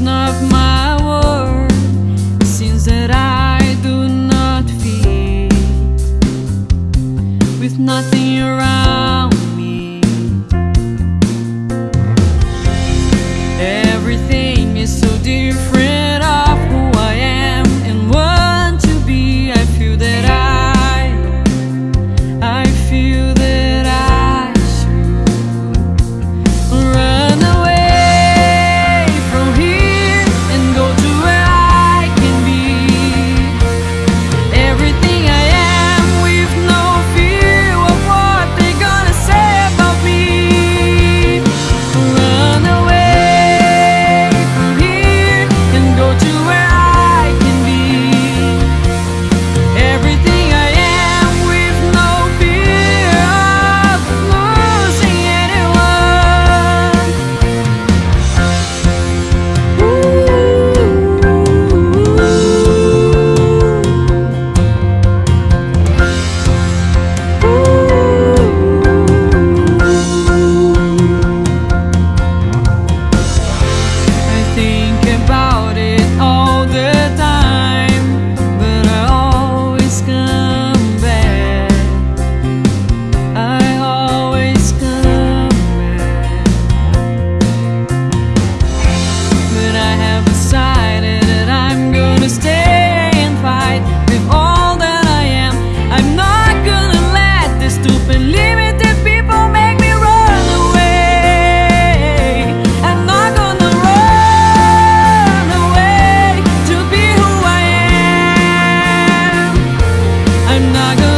not my word It seems that I do not feel. With nothing around me Everything I'm not gonna